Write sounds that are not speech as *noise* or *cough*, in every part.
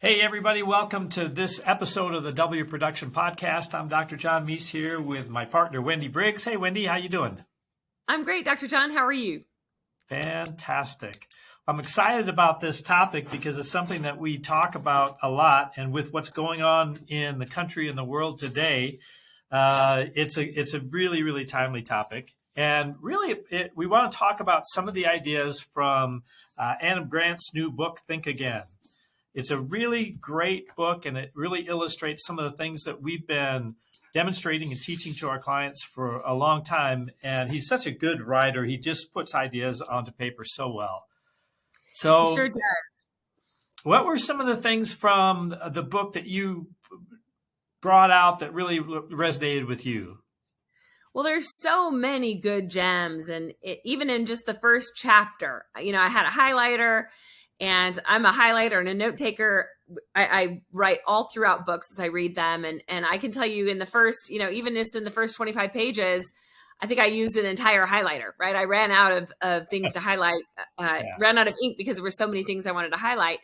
Hey, everybody, welcome to this episode of the W Production Podcast. I'm Dr. John Meis here with my partner, Wendy Briggs. Hey, Wendy, how you doing? I'm great, Dr. John. How are you? Fantastic. I'm excited about this topic because it's something that we talk about a lot, and with what's going on in the country and the world today, uh, it's a it's a really really timely topic. And really, it, we want to talk about some of the ideas from uh, Adam Grant's new book, Think Again. It's a really great book and it really illustrates some of the things that we've been demonstrating and teaching to our clients for a long time. And he's such a good writer. He just puts ideas onto paper so well. So he sure does. What were some of the things from the book that you brought out that really resonated with you? Well, there's so many good gems, and it, even in just the first chapter, you know, I had a highlighter and I'm a highlighter and a note taker. I, I, write all throughout books as I read them, and and I can tell you in the first, you know, even just in the first 25 pages, I think I used an entire highlighter. Right, I ran out of of things to highlight, uh, yeah. ran out of ink because there were so many things I wanted to highlight.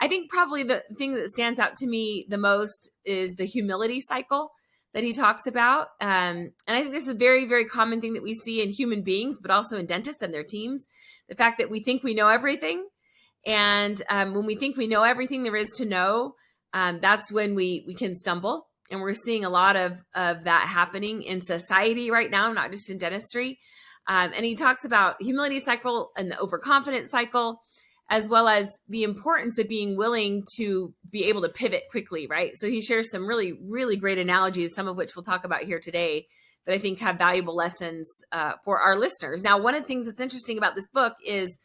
I think probably the thing that stands out to me the most is the humility cycle that he talks about. Um, and I think this is a very, very common thing that we see in human beings, but also in dentists and their teams. The fact that we think we know everything and um, when we think we know everything there is to know, um, that's when we we can stumble. And we're seeing a lot of of that happening in society right now, not just in dentistry. Um, and he talks about humility cycle and the overconfidence cycle, as well as the importance of being willing to be able to pivot quickly, right? So he shares some really, really great analogies, some of which we'll talk about here today, that I think have valuable lessons uh, for our listeners. Now, one of the things that's interesting about this book is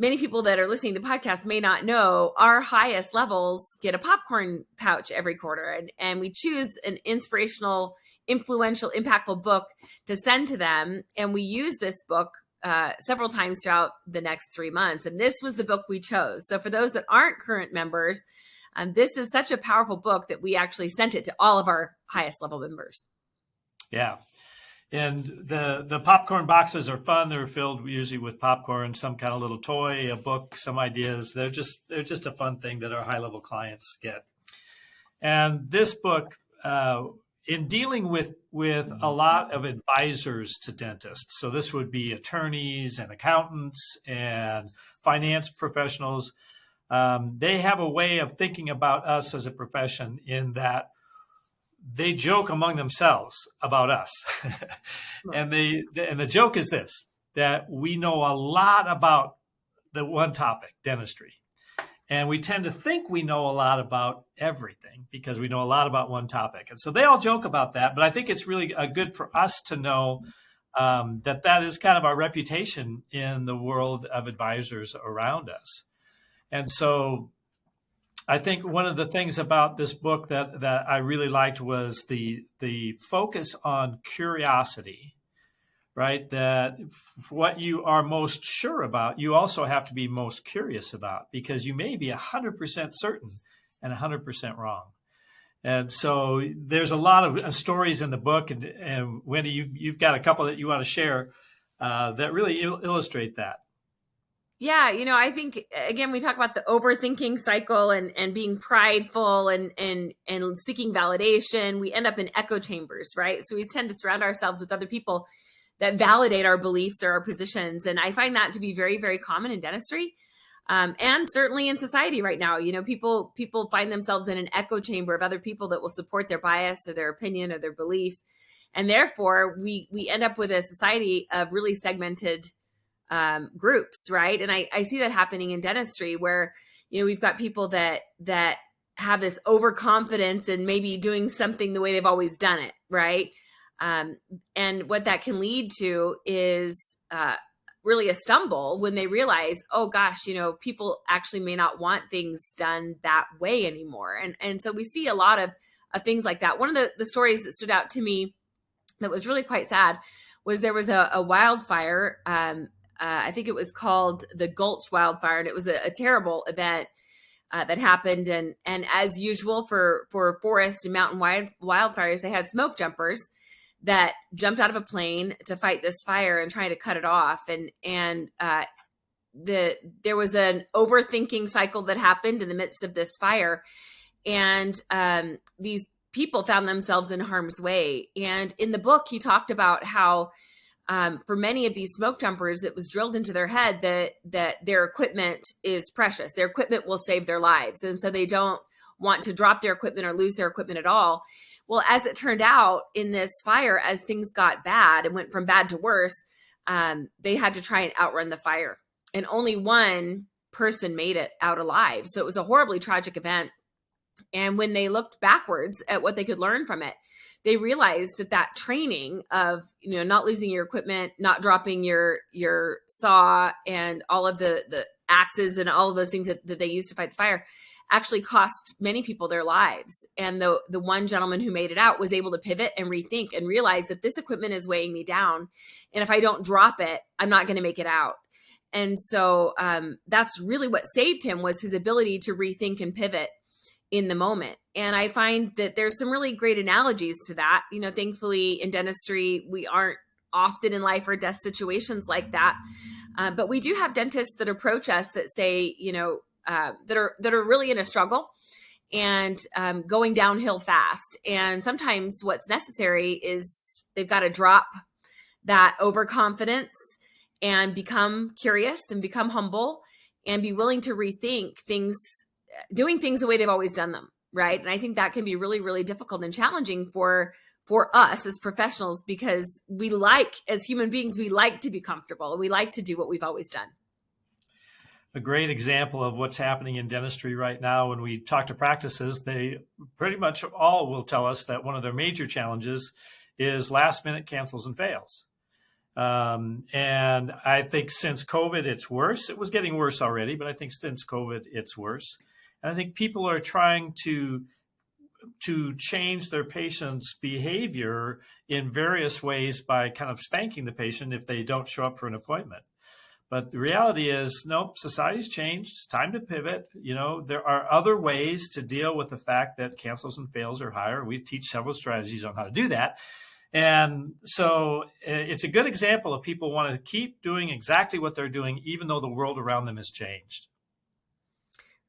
many people that are listening to the podcast may not know our highest levels get a popcorn pouch every quarter. And, and we choose an inspirational influential impactful book to send to them. And we use this book uh, several times throughout the next three months. And this was the book we chose. So for those that aren't current members um, this is such a powerful book that we actually sent it to all of our highest level members. Yeah and the the popcorn boxes are fun. They're filled usually with popcorn, some kind of little toy, a book, some ideas. They're just they're just a fun thing that our high level clients get. And this book, uh, in dealing with with a lot of advisors to dentists, so this would be attorneys and accountants and finance professionals. Um, they have a way of thinking about us as a profession in that they joke among themselves about us. and they and the joke is this that we know a lot about the one topic, dentistry. And we tend to think we know a lot about everything because we know a lot about one topic. And so they all joke about that. But I think it's really good for us to know um, that that is kind of our reputation in the world of advisors around us. And so I think one of the things about this book that that I really liked was the the focus on curiosity, right? That what you are most sure about, you also have to be most curious about because you may be hundred percent certain and hundred percent wrong. And so there's a lot of uh, stories in the book, and, and Wendy, you, you've got a couple that you want to share uh, that really il illustrate that. Yeah, you know, I think again we talk about the overthinking cycle and and being prideful and and and seeking validation. We end up in echo chambers, right? So we tend to surround ourselves with other people that validate our beliefs or our positions, and I find that to be very very common in dentistry. Um, and certainly in society right now, you know, people people find themselves in an echo chamber of other people that will support their bias or their opinion or their belief, and therefore we we end up with a society of really segmented um, groups, right? And I, I see that happening in dentistry where, you know, we've got people that that have this overconfidence and maybe doing something the way they've always done it, right? Um, and what that can lead to is uh, really a stumble when they realize, oh gosh, you know, people actually may not want things done that way anymore. And and so we see a lot of, of things like that. One of the, the stories that stood out to me that was really quite sad was there was a, a wildfire um, uh, I think it was called the Gulch wildfire, and it was a, a terrible event uh, that happened. And and as usual for for forest and mountain wild, wildfires, they had smoke jumpers that jumped out of a plane to fight this fire and trying to cut it off. And and uh, the there was an overthinking cycle that happened in the midst of this fire, and um, these people found themselves in harm's way. And in the book, he talked about how um, for many of these smoke jumpers, it was drilled into their head that that their equipment is precious. Their equipment will save their lives, and so they don't want to drop their equipment or lose their equipment at all. Well, as it turned out in this fire, as things got bad and went from bad to worse, um, they had to try and outrun the fire, and only one person made it out alive. So it was a horribly tragic event. And when they looked backwards at what they could learn from it, they realized that that training of you know not losing your equipment, not dropping your your saw, and all of the the axes and all of those things that, that they used to fight the fire actually cost many people their lives. And the the one gentleman who made it out was able to pivot and rethink and realize that this equipment is weighing me down, and if I don't drop it, I'm not going to make it out. And so um, that's really what saved him was his ability to rethink and pivot in the moment. And I find that there's some really great analogies to that. You know, thankfully in dentistry, we aren't often in life or death situations like that. Uh, but we do have dentists that approach us that say, you know, uh, that are that are really in a struggle and um, going downhill fast. And sometimes what's necessary is they've got to drop that overconfidence and become curious and become humble and be willing to rethink things doing things the way they've always done them right? And i think that can be really really difficult and challenging for for us as professionals because we like as human beings we like to be comfortable. And we like to do what we've always done. A great example of what's happening in dentistry right now when we talk to practices they pretty much all will tell us that one of their major challenges is last minute cancels and fails. Um, and i think since covid it's worse. It was getting worse already but i think since covid it's worse and I think people are trying to to change their patient's behavior in various ways by kind of spanking the patient if they don't show up for an appointment. But the reality is, nope, society's changed. It's time to pivot. You know, there are other ways to deal with the fact that cancels and fails are higher. We teach several strategies on how to do that. And so it's a good example of people want to keep doing exactly what they're doing, even though the world around them has changed.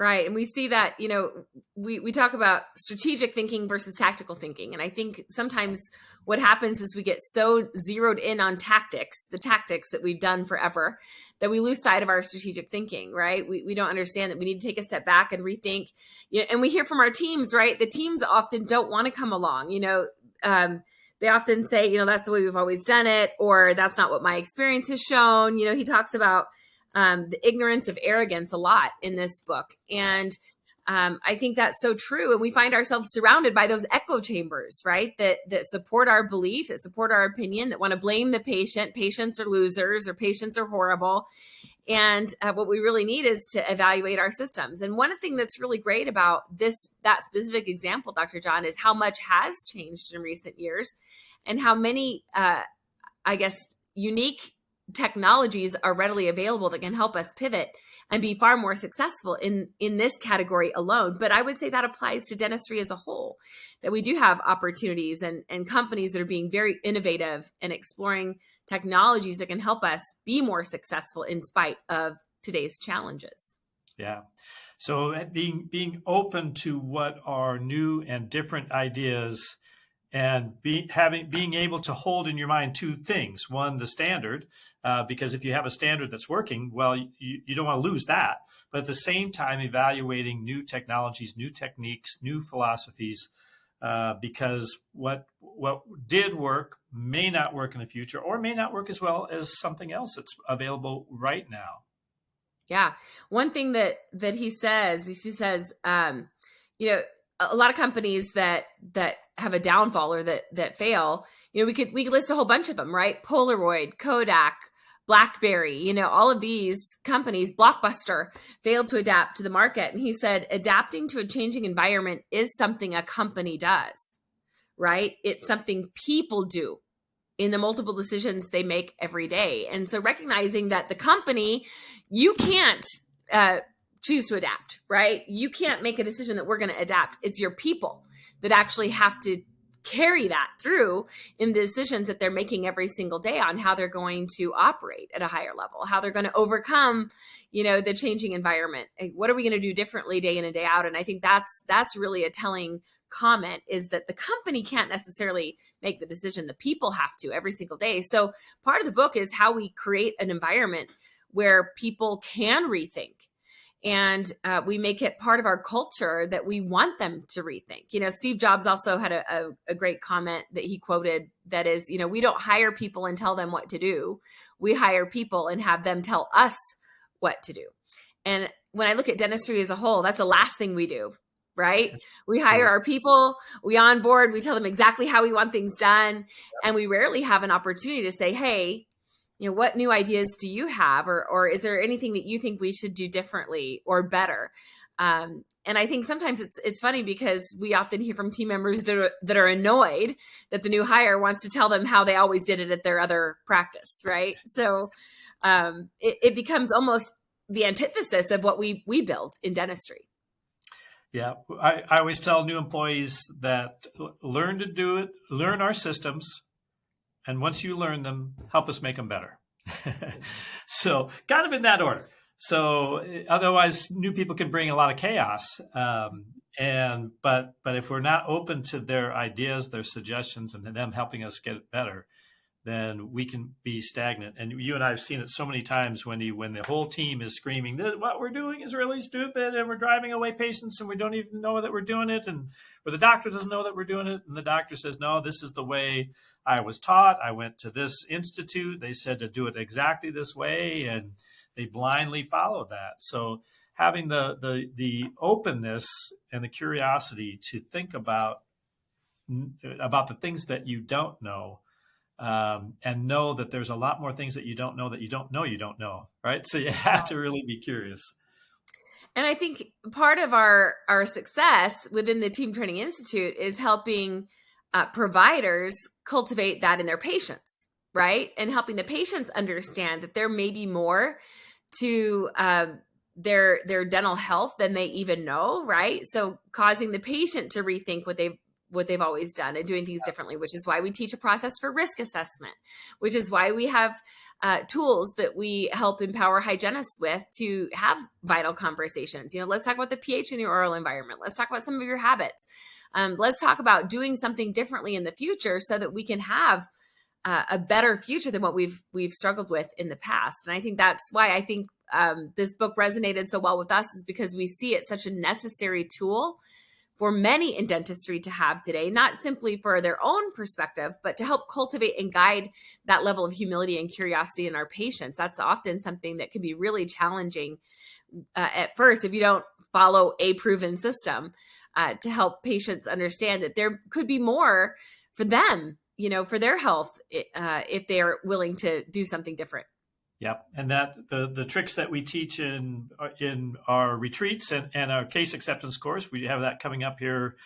Right. And we see that, you know, we, we talk about strategic thinking versus tactical thinking. And I think sometimes what happens is we get so zeroed in on tactics, the tactics that we've done forever, that we lose sight of our strategic thinking, right? We, we don't understand that we need to take a step back and rethink. You know, and we hear from our teams, right? The teams often don't want to come along. You know, um, they often say, you know, that's the way we've always done it, or that's not what my experience has shown. You know, he talks about um, the ignorance of arrogance a lot in this book. And um, I think that's so true. And we find ourselves surrounded by those echo chambers, right? That that support our belief, that support our opinion, that want to blame the patient. Patients are losers, or patients are horrible. And uh, what we really need is to evaluate our systems. And one thing that's really great about this that specific example, Dr. John, is how much has changed in recent years, and how many, uh, I guess, unique technologies are readily available that can help us pivot and be far more successful in in this category alone. But i would say that applies to dentistry as a whole that we do have opportunities and and companies that are being very innovative and exploring technologies that can help us be more successful in spite of today's challenges. Yeah. So uh, being being open to what are new and different ideas and be, having being able to hold in your mind two things one the standard uh, because if you have a standard that's working, well, you, you don't want to lose that. But at the same time, evaluating new technologies, new techniques, new philosophies, uh, because what what did work may not work in the future, or may not work as well as something else that's available right now. Yeah, one thing that that he says, he says, um, you know, a lot of companies that that have a downfall or that that fail you know we could we could list a whole bunch of them right? Polaroid kodak blackberry you know all of these companies blockbuster failed to adapt to the market. And he said adapting to a changing environment is something a company does right? It's something people do in the multiple decisions they make every day. And so recognizing that the company you can't uh, choose to adapt, right? You can't make a decision that we're going to adapt. It's your people that actually have to carry that through in the decisions that they're making every single day on how they're going to operate at a higher level, how they're going to overcome, you know, the changing environment. Eh, what are we going to do differently day in and day out? And I think that's that's really a telling comment is that the company can't necessarily make the decision the people have to every single day so part of the book is how we create an environment where people can rethink and uh, we make it part of our culture that we want them to rethink. You know steve jobs also had a, a, a, great comment that he quoted that is you know we don't hire people and tell them what to do. We hire people and have them tell us what to do. And when i look at dentistry as a whole that's the last thing we do right? That's we hire our people we onboard we tell them exactly how we want things done and we rarely have an opportunity to say hey you know what new ideas do you have or or is there anything that you think we should do differently or better um, and I think sometimes it's it's funny because we often hear from team members that are, that are annoyed that the new hire wants to tell them how they always did it at their other practice, right? So um, it, it becomes almost the antithesis of what we we build in dentistry. Yeah, I, I always tell new employees that learn to do it, learn our systems, and once you learn them, help us make them better. *laughs* so kind of in that order. So otherwise, new people can bring a lot of chaos. Um, and but but if we're not open to their ideas, their suggestions, and them helping us get better, then we can be stagnant. And you and I have seen it so many times when you when the whole team is screaming that what we're doing is really stupid and we're driving away patients and we don't even know that we're doing it, and where the doctor doesn't know that we're doing it, and the doctor says no, this is the way I was taught. I went to this institute. They said to do it exactly this way, and they blindly followed that. So having the the the openness and the curiosity to think about about the things that you don't know um, and know that there's a lot more things that you don't know that you don't know you don't know right so you have to really be curious and i think part of our our success within the team training institute is helping uh, providers cultivate that in their patients, right? And helping the patients understand that there may be more to um, their their dental health than they even know, right? So causing the patient to rethink what they've what they've always done and doing things differently, which is why we teach a process for risk assessment, which is why we have uh, tools that we help empower hygienists with to have vital conversations. You know, let's talk about the pH in your oral environment. Let's talk about some of your habits. Um, let's talk about doing something differently in the future so that we can have uh, a better future than what we've we've struggled with in the past. And I think that's why I think um, this book resonated so well with us is because we see it such a necessary tool for many in dentistry to have today, not simply for their own perspective, but to help cultivate and guide that level of humility and curiosity in our patients. That's often something that can be really challenging uh, at first if you don't follow a proven system uh, to help patients understand that there could be more for them, you know, for their health uh, if they are willing to do something different. Yep, and that the the tricks that we teach in in our retreats and, and our case acceptance course, we have that coming up here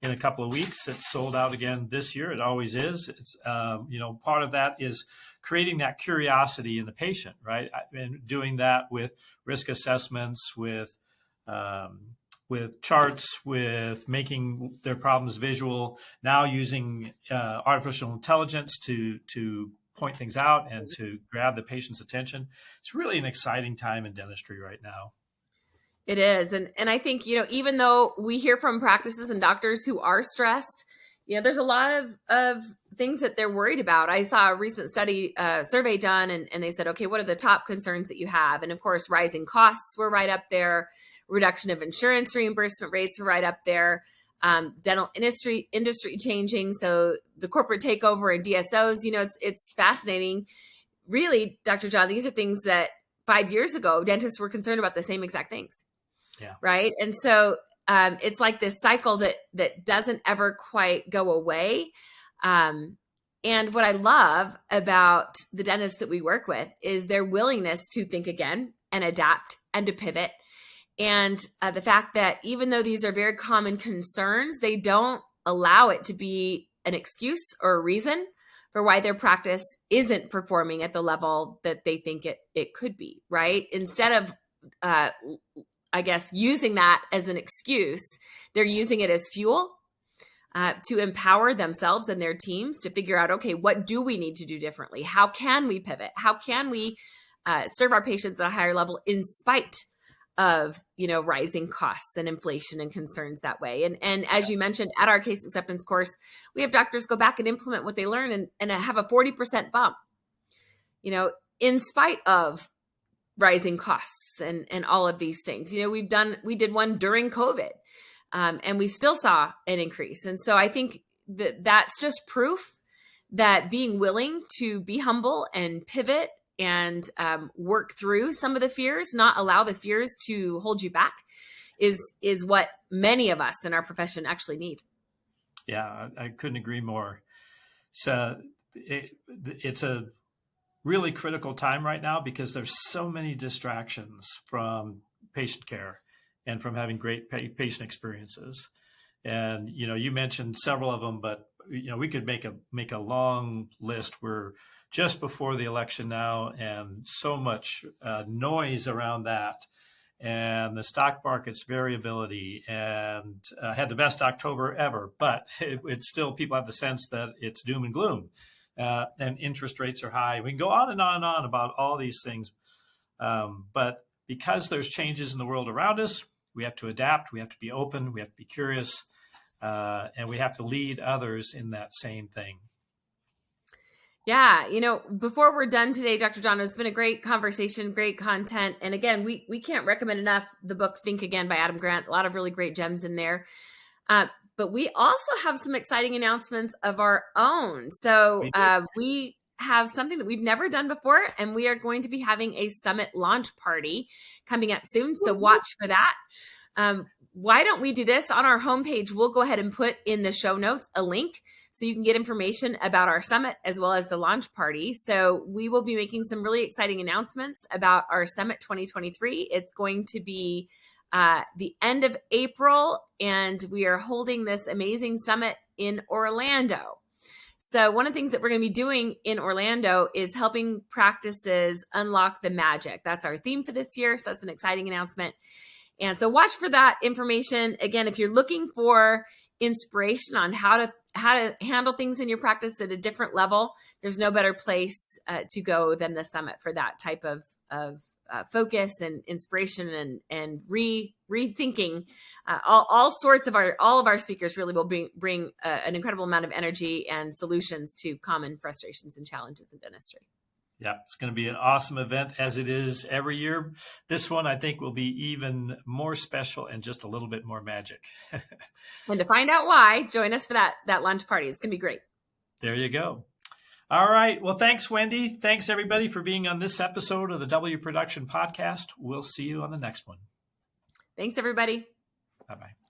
in a couple of weeks. It's sold out again this year. It always is. It's um, you know part of that is creating that curiosity in the patient, right? And doing that with risk assessments, with um, with charts, with making their problems visual, now using uh, artificial intelligence to, to point things out and to grab the patient's attention. It's really an exciting time in dentistry right now. It is. And, and I think, you know, even though we hear from practices and doctors who are stressed, you know, there's a lot of, of things that they're worried about. I saw a recent study uh, survey done and, and they said, okay, what are the top concerns that you have? And of course, rising costs were right up there reduction of insurance reimbursement rates are right up there. Um, dental industry industry changing, so the corporate takeover and DSOs. You know, it's it's fascinating. Really, Dr. John, these are things that five years ago dentists were concerned about the same exact things. Yeah. Right. And so um, it's like this cycle that that doesn't ever quite go away. Um, and what I love about the dentists that we work with is their willingness to think again and adapt and to pivot and uh, the fact that even though these are very common concerns, they don't allow it to be an excuse or a reason for why their practice isn't performing at the level that they think it, it could be, right? Instead of, uh, I guess, using that as an excuse, they're using it as fuel uh, to empower themselves and their teams to figure out okay, what do we need to do differently? How can we pivot? How can we uh, serve our patients at a higher level in spite of you know rising costs and inflation and concerns that way. And and as you mentioned at our case acceptance course we have doctors go back and implement what they learn and, and have a 40% bump. You know in spite of rising costs and and all of these things you know we've done we did one during covid um, and we still saw an increase. And so i think that that's just proof that being willing to be humble and pivot and um, work through some of the fears, not allow the fears to hold you back, is is what many of us in our profession actually need. Yeah, I, couldn't agree more. So it, it's a really critical time right now because there's so many distractions from patient care and from having great patient experiences. And you know, you mentioned several of them, but you know, we could make a make a long list We're just before the election now, and so much uh, noise around that, and the stock market's variability, and uh, had the best October ever. But it, it's still people have the sense that it's doom and gloom, uh, and interest rates are high. We can go on and on and on about all these things, um, but because there's changes in the world around us, we have to adapt. We have to be open. We have to be curious. Uh, and we have to lead others in that same thing. Yeah, you know, before we're done today, Dr. John, it's been a great conversation, great content. And again, we we can't recommend enough the book Think Again by Adam Grant. A lot of really great gems in there. Uh, but we also have some exciting announcements of our own. So we, uh, we have something that we've never done before, and we are going to be having a summit launch party coming up soon. So watch for that. Um, why don't we do this on our homepage? We'll go ahead and put in the show notes a link so you can get information about our summit as well as the launch party. So we will be making some really exciting announcements about our summit 2023. It's going to be uh, the end of April, and we are holding this amazing summit in Orlando. So, one of the things that we're going to be doing in Orlando is helping practices unlock the magic. That's our theme for this year. So, that's an exciting announcement. And so, watch for that information. Again, if you're looking for inspiration on how to how to handle things in your practice at a different level, there's no better place uh, to go than the summit for that type of of uh, focus and inspiration and and re rethinking. Uh, all, all sorts of our all of our speakers really will bring bring uh, an incredible amount of energy and solutions to common frustrations and challenges in dentistry. Yeah, it's going to be an awesome event as it is every year. This one, I think, will be even more special and just a little bit more magic. *laughs* and to find out why, join us for that that lunch party. It's going to be great. There you go. All right. Well, thanks, Wendy. Thanks, everybody, for being on this episode of the W Production Podcast. We'll see you on the next one. Thanks, everybody. Bye bye.